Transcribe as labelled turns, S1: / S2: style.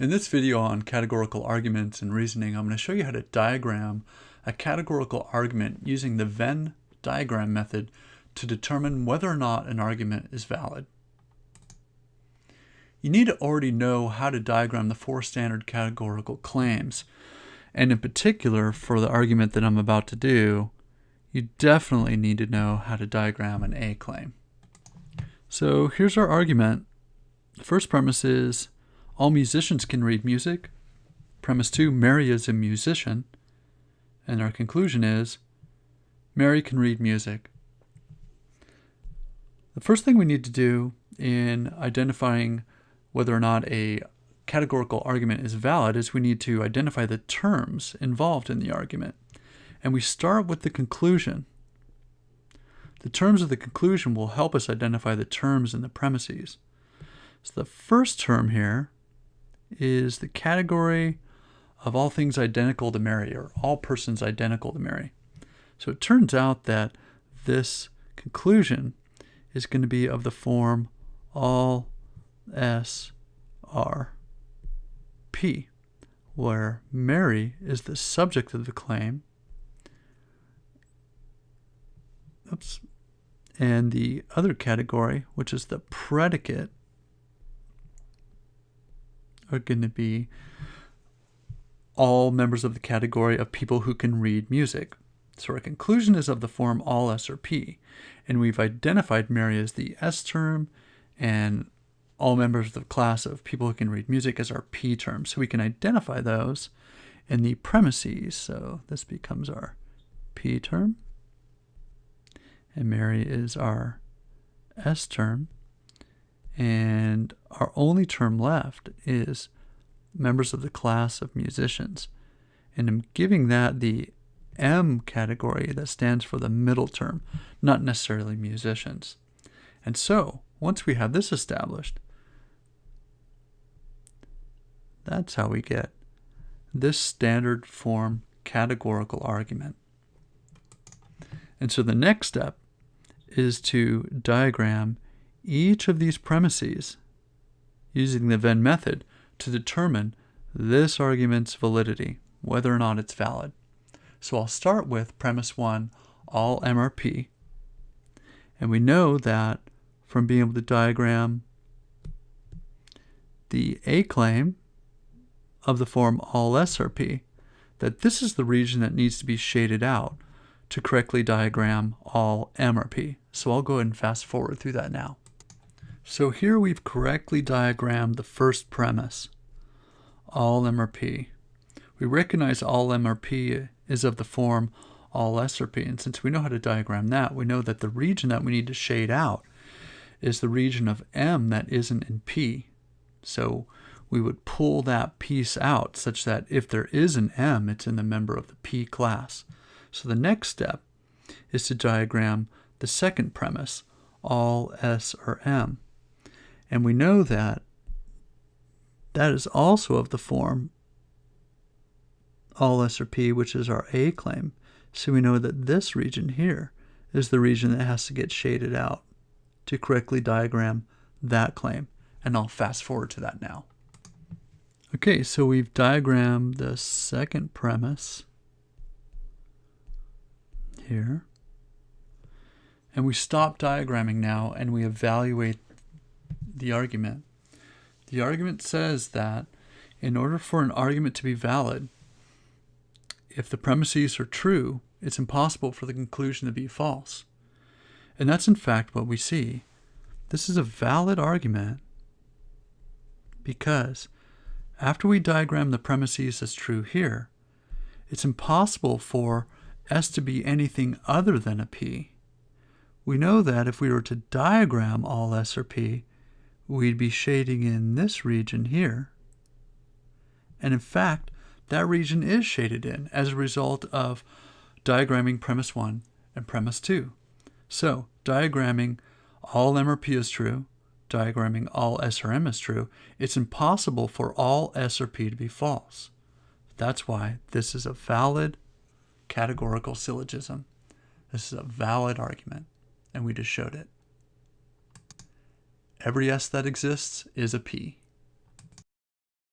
S1: In this video on categorical arguments and reasoning, I'm going to show you how to diagram a categorical argument using the Venn diagram method to determine whether or not an argument is valid. You need to already know how to diagram the four standard categorical claims. And in particular, for the argument that I'm about to do, you definitely need to know how to diagram an A claim. So here's our argument. The first premise is all musicians can read music. Premise two, Mary is a musician. And our conclusion is Mary can read music. The first thing we need to do in identifying whether or not a categorical argument is valid is we need to identify the terms involved in the argument. And we start with the conclusion. The terms of the conclusion will help us identify the terms in the premises. So the first term here is the category of all things identical to Mary, or all persons identical to Mary. So it turns out that this conclusion is going to be of the form all S R P, where Mary is the subject of the claim. Oops. And the other category, which is the predicate, are going to be all members of the category of people who can read music. So our conclusion is of the form all S or P, and we've identified Mary as the S term and all members of the class of people who can read music as our P term. So we can identify those in the premises. So this becomes our P term, and Mary is our S term. And our only term left is members of the class of musicians. And I'm giving that the M category that stands for the middle term, not necessarily musicians. And so, once we have this established, that's how we get this standard form categorical argument. And so the next step is to diagram each of these premises using the Venn method to determine this argument's validity, whether or not it's valid. So I'll start with premise one, all MRP. And we know that from being able to diagram the A claim of the form all SRP, that this is the region that needs to be shaded out to correctly diagram all MRP. So I'll go ahead and fast forward through that now. So here we've correctly diagrammed the first premise, all MRP. We recognize all MRP is of the form all SRP, and since we know how to diagram that, we know that the region that we need to shade out is the region of M that isn't in P. So we would pull that piece out such that if there is an M, it's in the member of the P class. So the next step is to diagram the second premise, all S or M. And we know that that is also of the form all S or P, which is our A claim. So we know that this region here is the region that has to get shaded out to correctly diagram that claim. And I'll fast forward to that now. Okay, so we've diagrammed the second premise here. And we stop diagramming now and we evaluate the argument. The argument says that in order for an argument to be valid, if the premises are true, it's impossible for the conclusion to be false. And that's in fact what we see. This is a valid argument because after we diagram the premises as true here, it's impossible for S to be anything other than a P. We know that if we were to diagram all S or P, we'd be shading in this region here. And in fact, that region is shaded in as a result of diagramming premise 1 and premise 2. So, diagramming all M or P is true, diagramming all S or M is true, it's impossible for all S or P to be false. That's why this is a valid categorical syllogism. This is a valid argument, and we just showed it. Every S that exists is a P.